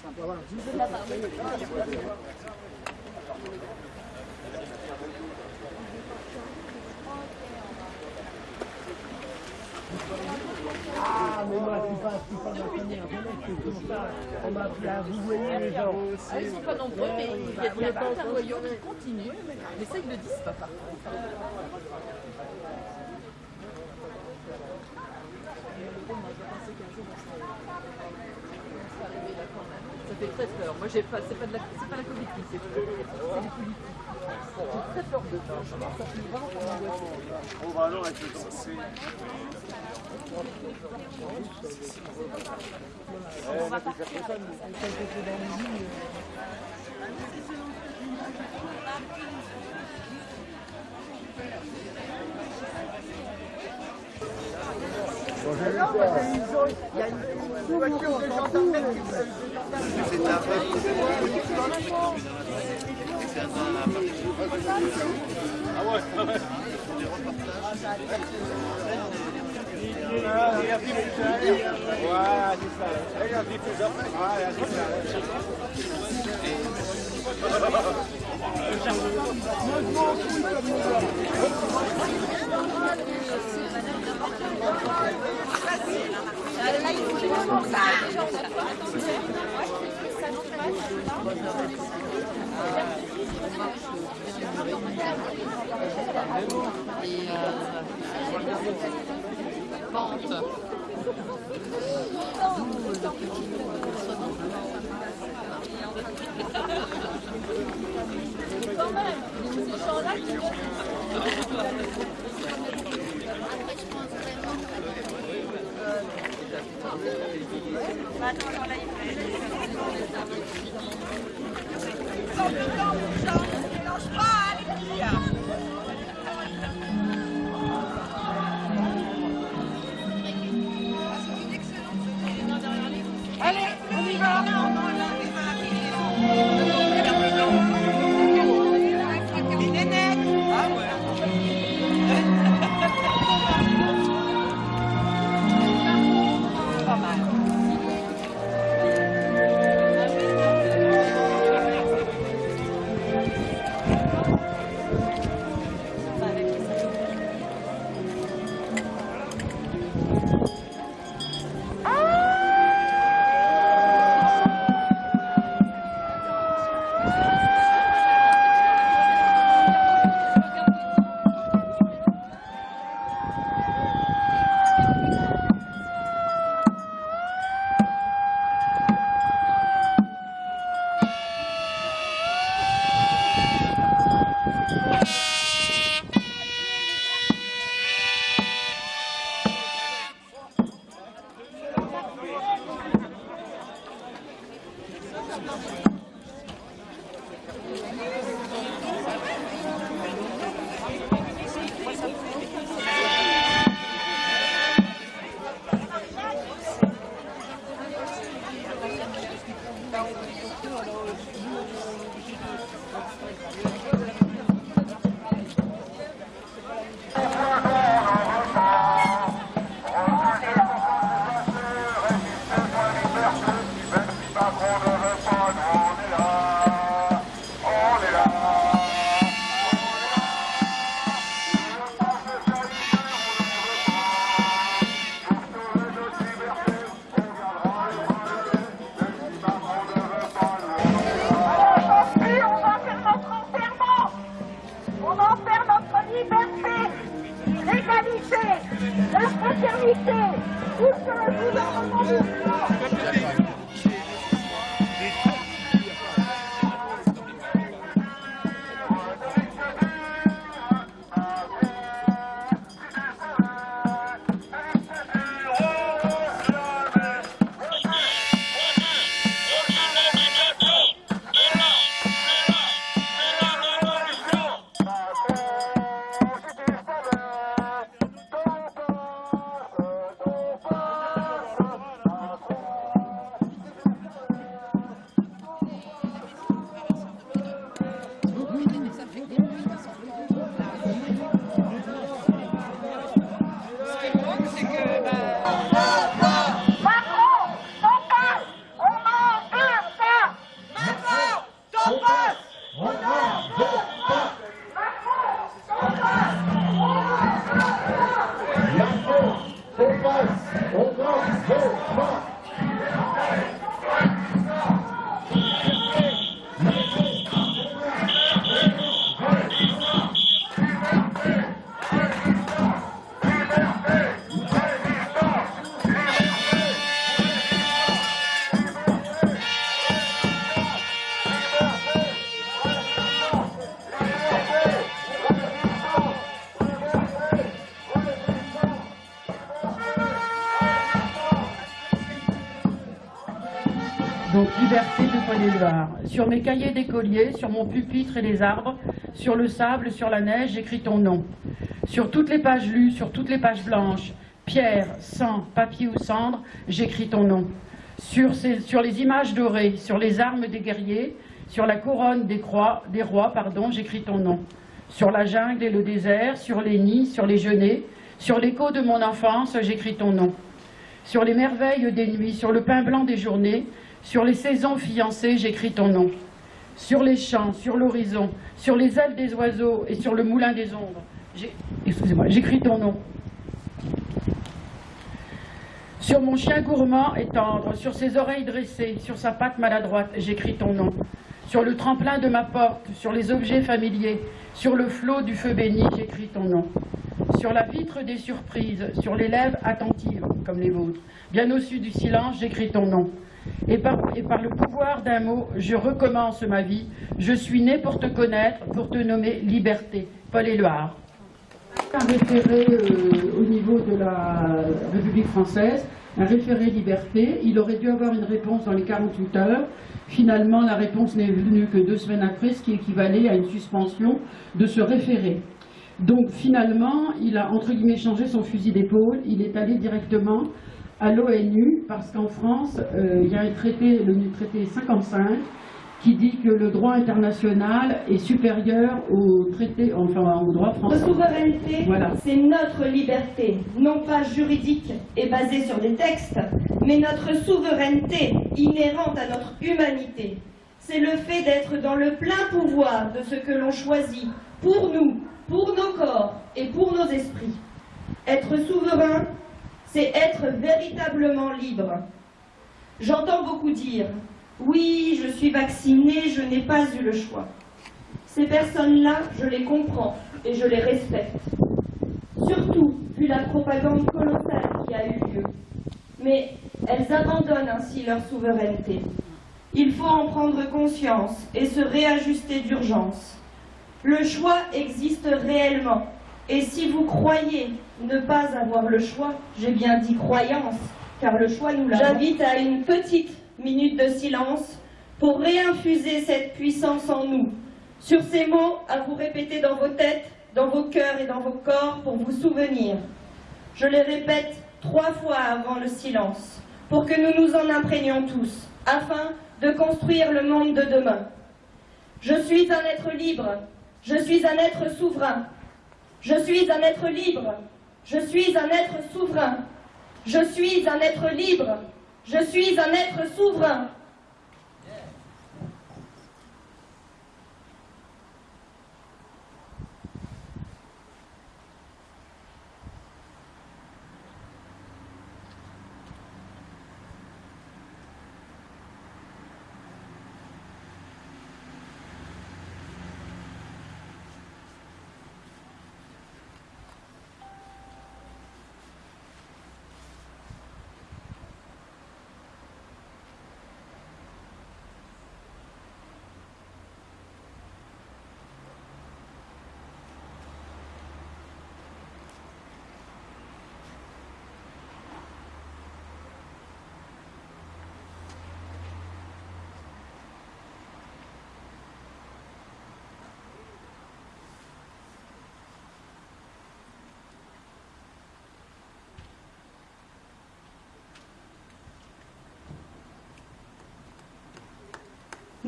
Ah, mais moi, je suis pas, je suis pas ma famille, c'est comme ça. On m'a appris à vous voyez les gens. Ah, ils sont pas nombreux, mais il y a, il y qui continue. Mais ça, ils le disent pas par contre. Fait très peur. Moi, j'ai pas, c'est pas de la, c'est pas la Covid qui fait peur, c'est les politiques. J'ai très peur de ça. Vraiment alors avec le. On va partir. C'est un Ah ouais, ah ouais. Ah, il y des diffuseurs. Ouais, c'est ça. Il y a des diffuseurs. Ouais, il Sur mes cahiers d'écolier, sur mon pupitre et les arbres, sur le sable, sur la neige, j'écris ton nom. Sur toutes les pages lues, sur toutes les pages blanches, pierre, sang, papier ou cendre, j'écris ton nom. Sur les images dorées, sur les armes des guerriers, sur la couronne des, croix, des rois, pardon, j'écris ton nom. Sur la jungle et le désert, sur les nids, sur les genêts, sur l'écho de mon enfance, j'écris ton nom. Sur les merveilles des nuits, sur le pain blanc des journées, sur les saisons fiancées, j'écris ton nom. Sur les champs, sur l'horizon, sur les ailes des oiseaux et sur le moulin des ombres, excusez-moi, j'écris ton nom. Sur mon chien gourmand et tendre, sur ses oreilles dressées, sur sa patte maladroite, j'écris ton nom. Sur le tremplin de ma porte, sur les objets familiers, sur le flot du feu béni, j'écris ton nom. Sur la vitre des surprises, sur les lèvres attentives, comme les vôtres, bien au-dessus du silence, j'écris ton nom. Et par, le pouvoir d'un mot, je recommence ma vie. Je suis né pour te connaître, pour te nommer liberté. Paul Éluard. Un référé euh, au niveau de la République française, un référé liberté. Il aurait dû avoir une réponse dans les 48 heures. Finalement, la réponse n'est venue que deux semaines après, ce qui équivalait à une suspension de ce référé. Donc finalement, il a entre guillemets changé son fusil d'épaule. Il est allé directement à l'ONU parce qu'en France, euh, il y a un traité, le traité 55, qui dit que le droit international est supérieur au traité, enfin au droit Notre français. souveraineté, Voilà. c'est notre liberté, non pas juridique et basée sur des textes, mais notre souveraineté inhérente à notre humanité. C'est le fait d'être dans le plein pouvoir de ce que l'on choisit pour nous, pour nos corps et pour nos esprits. Être souverain, c'est être véritablement libre. J'entends beaucoup dire Oui, je suis vacciné, je n'ai pas eu le choix. Ces personnes-là, je les comprends et je les respecte. Surtout vu la propagande colossale qui a eu lieu. Mais elles abandonnent ainsi leur souveraineté. Il faut en prendre conscience et se réajuster d'urgence. Le choix existe réellement. Et si vous croyez ne pas avoir le choix, j'ai bien dit croyance, car le choix nous l'a. J'invite à une petite minute de silence pour réinfuser cette puissance en nous. Sur ces mots, à vous répéter dans vos têtes, dans vos cœurs et dans vos corps pour vous souvenir. Je les répète trois fois avant le silence, pour que nous nous en imprégnions tous, afin de construire le monde de demain. Je suis un être libre, je suis un être souverain, je suis un être libre, je suis un être souverain, je suis un être libre, je suis un être souverain.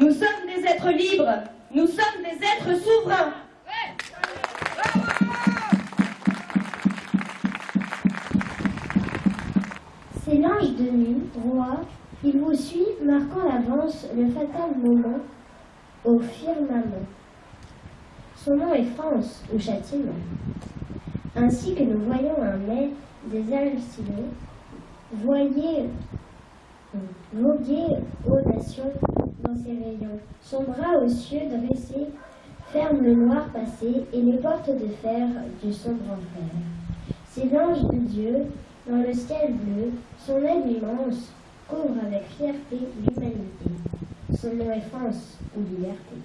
Nous sommes des êtres libres, nous sommes des êtres souverains. C'est l'ange de nuit, roi, il vous suit, marquant l'avance le fatal moment au firmament. Son nom est France ou châtiment. Ainsi que nous voyons un mai des hallucinés, voyez voguer aux nations Son bras aux cieux dressé ferme le noir passé et les portes de fer du sombre enfer. C'est l'ange de Dieu dans le ciel bleu, son aile immense couvre avec fierté l'humanité. Son nom est France ou liberté.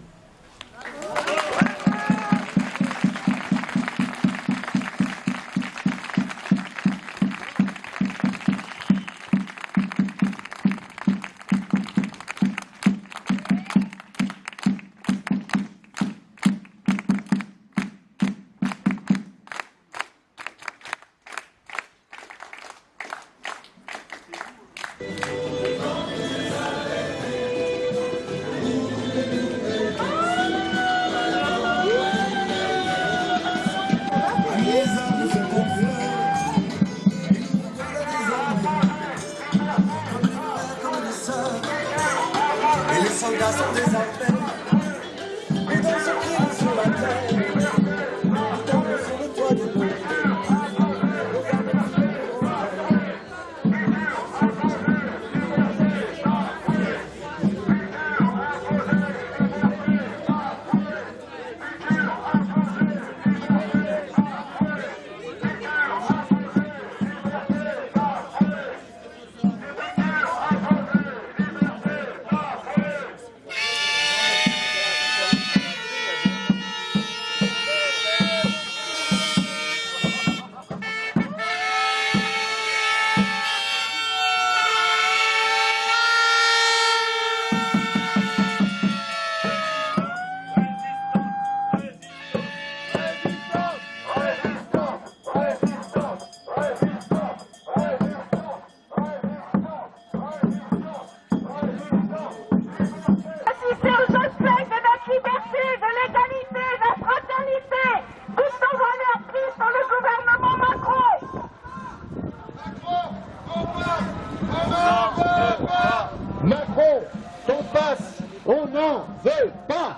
Macron, ton passe, on n'en veut pas.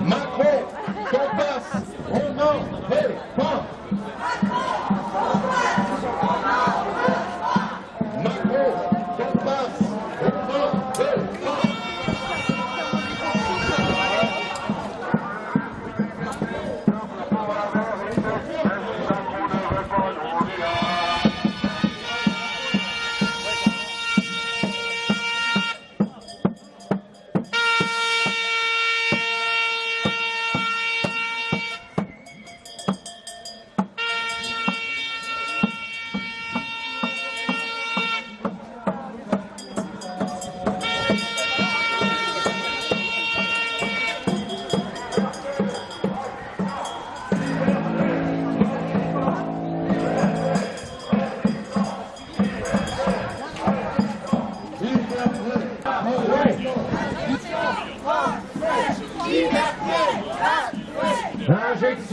Macron, ton passe, on n'en veut pas. Macron,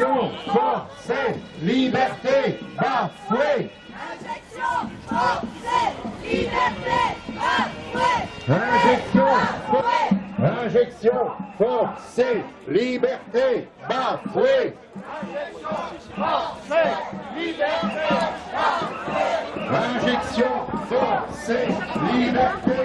Injection forcée, liberté bafouée. Injection forcée, injection forcée, liberté bafouée. Injection forcée, liberté bafouée.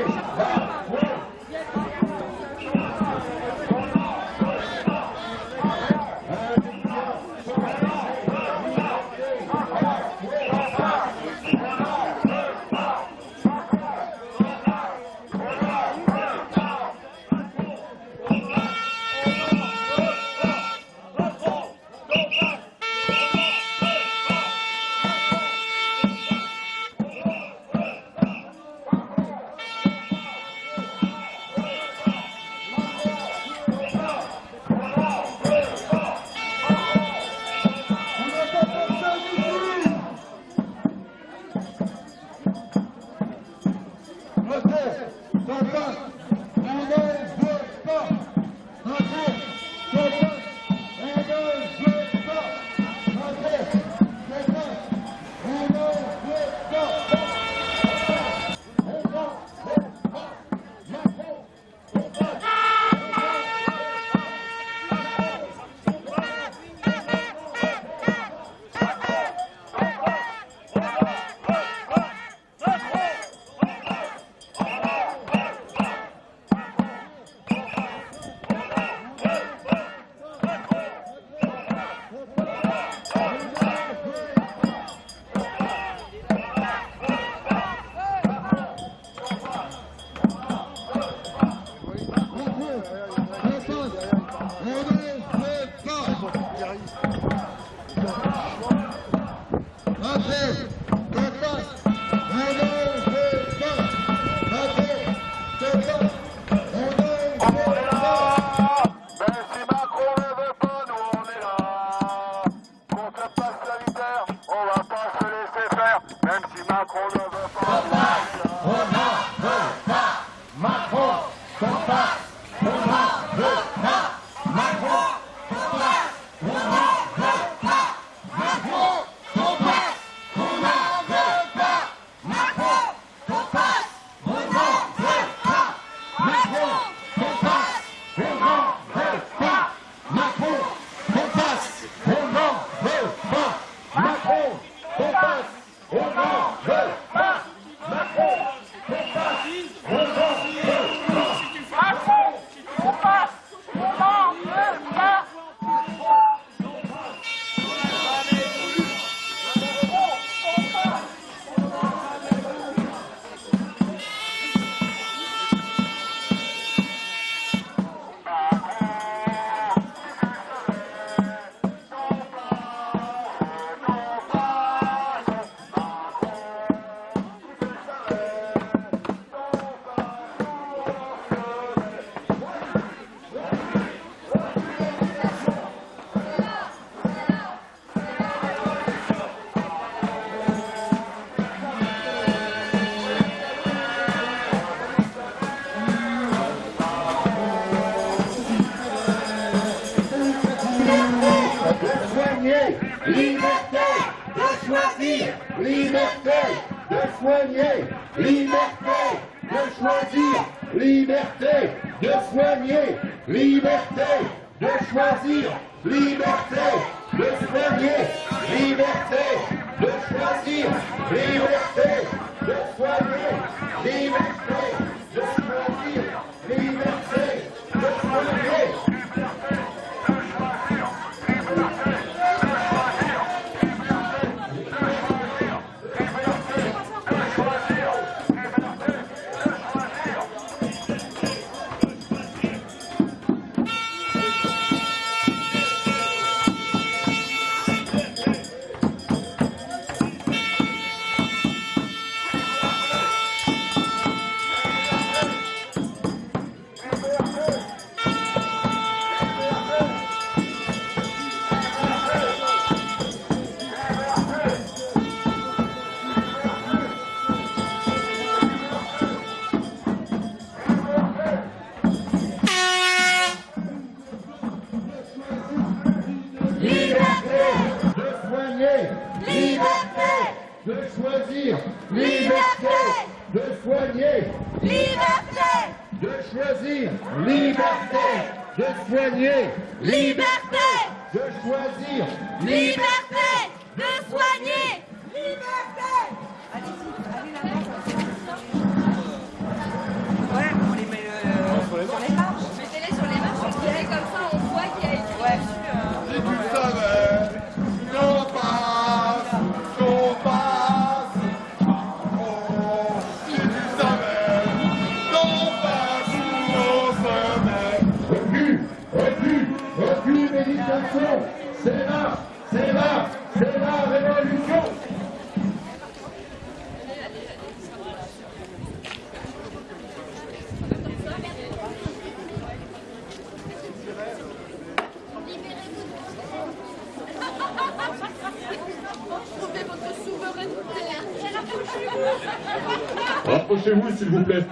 S'il vous plaît.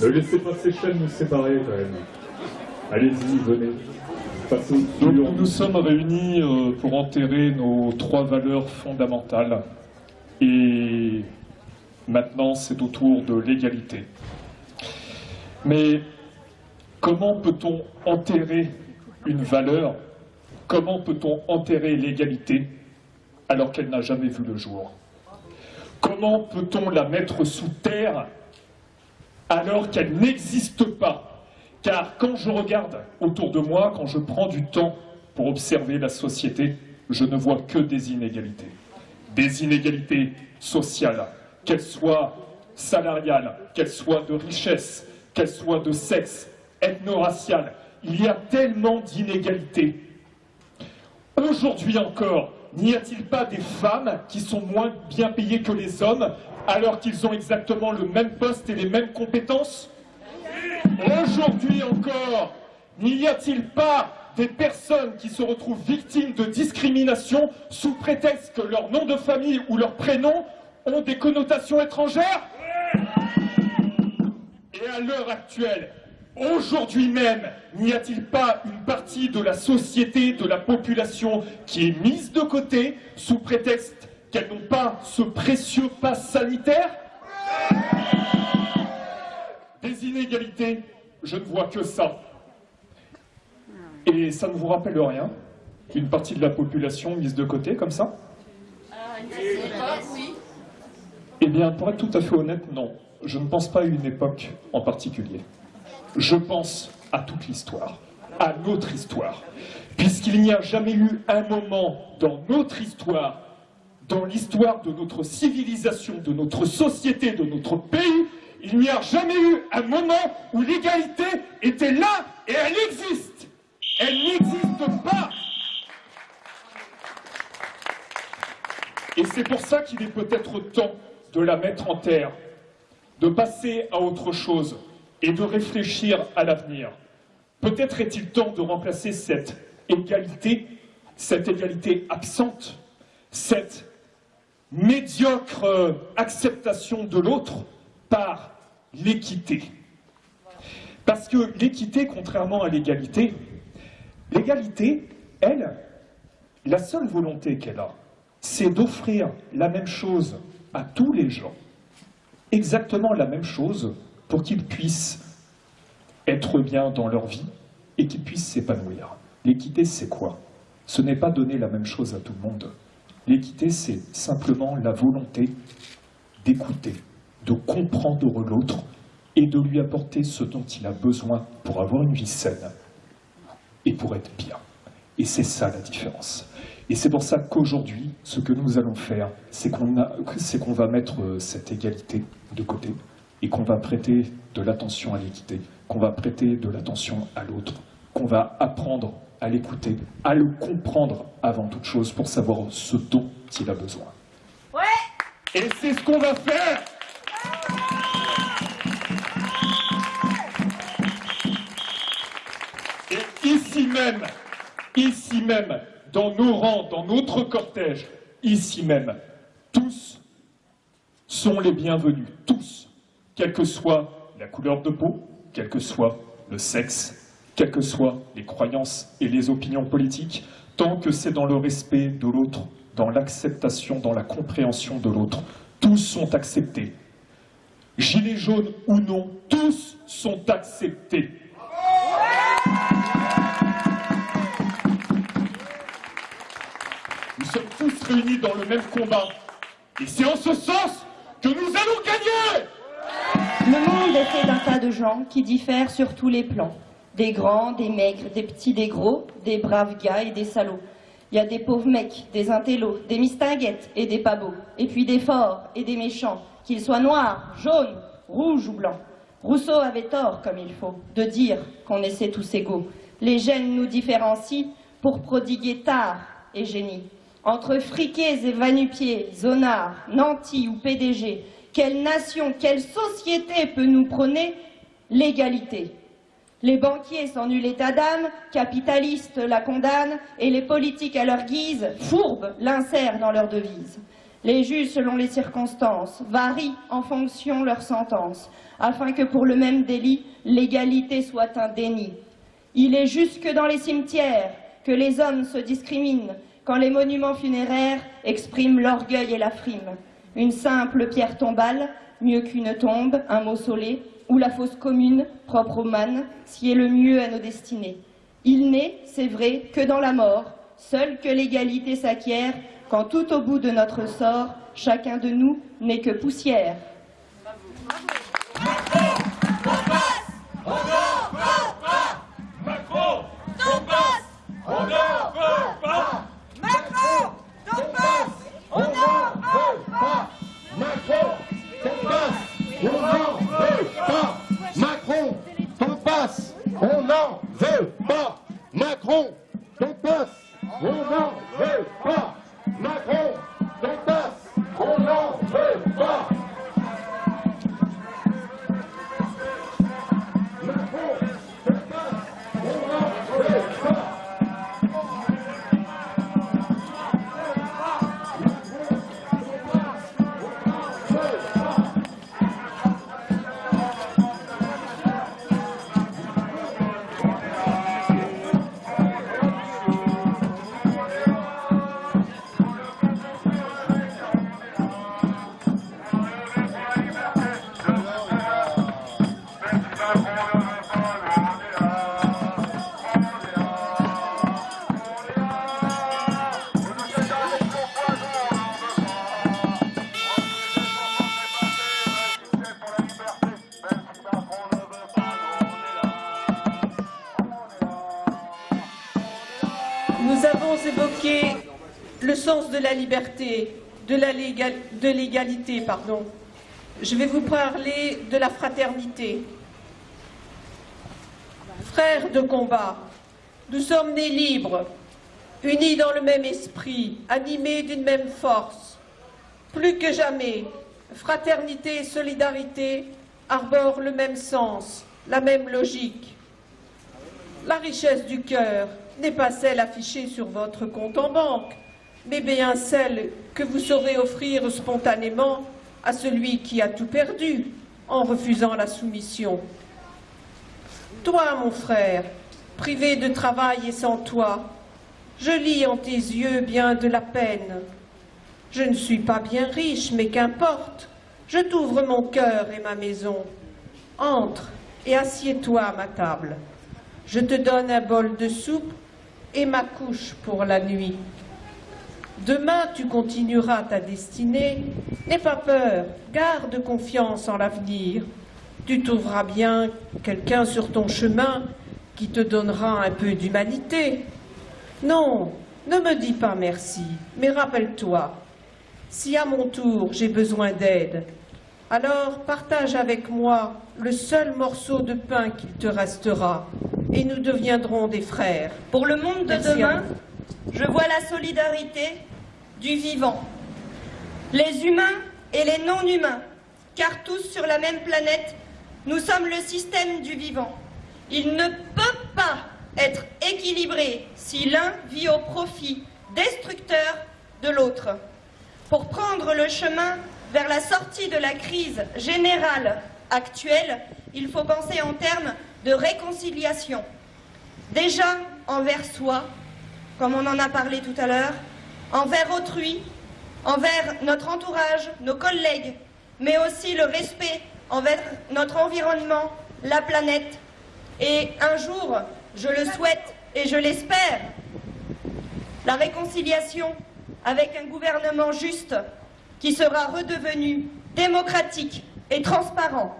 Ne laissez pas ces chaînes nous séparer, quand même. Allez-y, venez. Donc, nous sommes réunis euh, pour enterrer nos trois valeurs fondamentales. Et maintenant, c'est au tour de l'égalité. Mais comment peut-on enterrer une valeur? Comment peut-on enterrer l'égalité alors qu'elle n'a jamais vu le jour? Comment peut-on la mettre sous terre alors qu'elle n'existe pas? Car quand je regarde autour de moi, quand je prends du temps pour observer la société, je ne vois que des inégalités. Des inégalités sociales, qu'elles soient salariales, qu'elles soient de richesse, qu'elles soient de sexe, ethno-raciales. Il y a tellement d'inégalités. Aujourd'hui encore, n'y a-t-il pas des femmes qui sont moins bien payées que les hommes alors qu'ils ont exactement le même poste et les mêmes compétences? Aujourd'hui encore, n'y a-t-il pas des personnes qui se retrouvent victimes de discrimination sous prétexte que leur nom de famille ou leur prénom ont des connotations étrangères? Et à l'heure actuelle, aujourd'hui même, n'y a-t-il pas une partie de la société, de la population qui est mise de côté sous prétexte qu'elles n'ont pas ce précieux pass sanitaire? Des inégalités je ne vois que ça. Et ça ne vous rappelle rien Une partie de la population mise de côté comme ça? Eh bien, pour être tout à fait honnête, non. Je ne pense pas à une époque en particulier. Je pense à toute l'histoire, à notre histoire. Puisqu'il n'y a jamais eu un moment dans notre histoire, dans l'histoire de notre civilisation, de notre société, de notre pays, il n'y a jamais eu un moment où l'égalité était là et elle existe. Elle n'existe pas. Et c'est pour ça qu'il est peut-être temps de la mettre en terre, de passer à autre chose et de réfléchir à l'avenir. Peut-être est-il temps de remplacer cette égalité, cette égalité absente, cette médiocre acceptation de l'autre par l'équité. Parce que l'équité, contrairement à l'égalité, l'égalité, elle, la seule volonté qu'elle a, c'est d'offrir la même chose à tous les gens, exactement la même chose pour qu'ils puissent être bien dans leur vie et qu'ils puissent s'épanouir. L'équité, c'est quoi? Ce n'est pas donner la même chose à tout le monde. L'équité, c'est simplement la volonté d'écouter, de comprendre l'autre et de lui apporter ce dont il a besoin pour avoir une vie saine et pour être bien. Et c'est ça la différence. Et c'est pour ça qu'aujourd'hui, ce que nous allons faire, c'est qu'on va mettre euh, cette égalité de côté et qu'on va prêter de l'attention à l'équité, qu'on va prêter de l'attention à l'autre, qu'on va apprendre à l'écouter, à le comprendre avant toute chose pour savoir ce dont il a besoin. Ouais. Et c'est ce qu'on va faire. Et ici même, ici même, dans nos rangs, dans notre cortège, ici même, tous sont les bienvenus, tous, quelle que soit la couleur de peau, quel que soit le sexe, quelles que soient les croyances et les opinions politiques, tant que c'est dans le respect de l'autre, dans l'acceptation, dans la compréhension de l'autre. Tous sont acceptés. Gilets jaunes ou non, tous sont acceptés. Nous sommes tous réunis dans le même combat. Et c'est en ce sens que nous allons gagner Le monde est fait d'un tas de gens qui diffèrent sur tous les plans. Des grands, des maigres, des petits, des gros, des braves gars et des salauds. Il y a des pauvres mecs, des intellos, des mistinguettes et des pas. Et puis des forts et des méchants, qu'ils soient noirs, jaunes, rouges ou blancs. Rousseau avait tort, comme il faut, de dire qu'on essaie tous égaux. Les gènes nous différencient pour prodiguer tard et génie. Entre friqués et vanupiers, zonards, nantis ou PDG, quelle nation, quelle société peut nous prôner l'égalité? Les banquiers sans nul état d'âme, capitalistes la condamnent, et les politiques à leur guise, fourbes, l'insèrent dans leur devise. Les juges, selon les circonstances, varient en fonction leur sentence, afin que pour le même délit, l'égalité soit un déni. Il est jusque dans les cimetières que les hommes se discriminent, quand les monuments funéraires expriment l'orgueil et la frime. Une simple pierre tombale, mieux qu'une tombe, un mausolée, ou la fosse commune, propre aux mannes, est le mieux à nos destinées. Il n'est, c'est vrai, que dans la mort, seul que l'égalité s'acquiert, quand tout au bout de notre sort, chacun de nous n'est que poussière. N'en veut pas. Macron, passe, on n'en veut pas. De la liberté, de l'égalité, pardon. Je vais vous parler de la fraternité. Frères de combat, nous sommes nés libres, unis dans le même esprit, animés d'une même force. Plus que jamais, fraternité et solidarité arborent le même sens, la même logique. La richesse du cœur n'est pas celle affichée sur votre compte en banque, mais bien celle que vous saurez offrir spontanément à celui qui a tout perdu en refusant la soumission. Toi, mon frère, privé de travail et sans toi, je lis en tes yeux bien de la peine. Je ne suis pas bien riche, mais qu'importe, je t'ouvre mon cœur et ma maison. Entre et assieds-toi à ma table. Je te donne un bol de soupe et ma couche pour la nuit. Demain, tu continueras ta destinée. N'aie pas peur, garde confiance en l'avenir. Tu trouveras bien quelqu'un sur ton chemin qui te donnera un peu d'humanité. Non, ne me dis pas merci, mais rappelle-toi, si à mon tour j'ai besoin d'aide, alors partage avec moi le seul morceau de pain qu'il te restera, et nous deviendrons des frères. Pour le monde de Merci demain. Je vois la solidarité du vivant. Les humains et les non-humains, car tous sur la même planète, nous sommes le système du vivant. Il ne peut pas être équilibré si l'un vit au profit destructeur de l'autre. Pour prendre le chemin vers la sortie de la crise générale actuelle, il faut penser en termes de réconciliation. Déjà envers soi, comme on en a parlé tout à l'heure, envers autrui, envers notre entourage, nos collègues, mais aussi le respect envers notre environnement, la planète. Et un jour, je le souhaite et je l'espère, la réconciliation avec un gouvernement juste qui sera redevenu démocratique et transparent.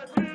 Let's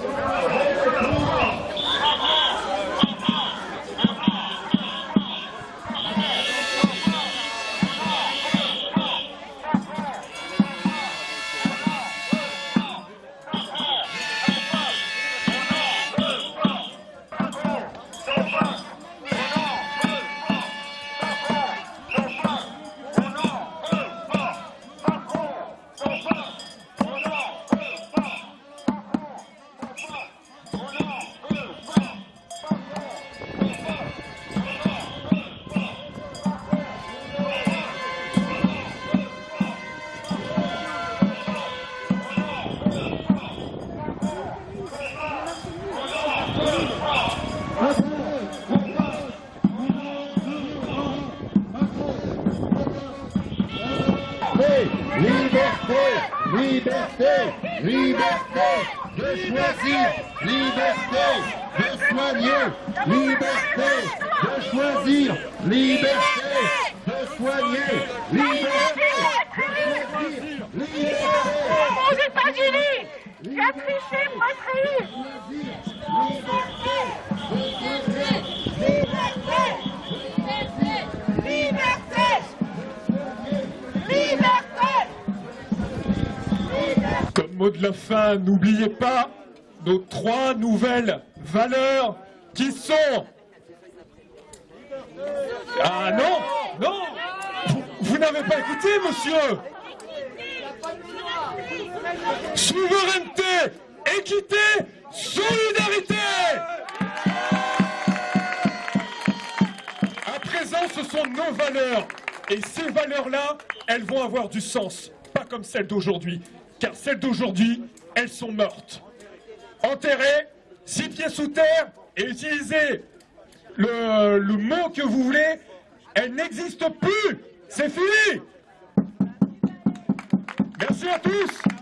Oh, Comme mot de la fin, n'oubliez pas nos trois nouvelles valeurs qui sont... Ah non Non vous n'avez pas écouté, monsieur Souveraineté, équité, solidarité À présent, ce sont nos valeurs. Et ces valeurs-là, elles vont avoir du sens. Pas comme celles d'aujourd'hui. Car celles d'aujourd'hui, elles sont mortes. Enterrées, six pieds sous terre, et utilisez le, le mot que vous voulez, elles n'existent plus. C'est fini. Merci à tous.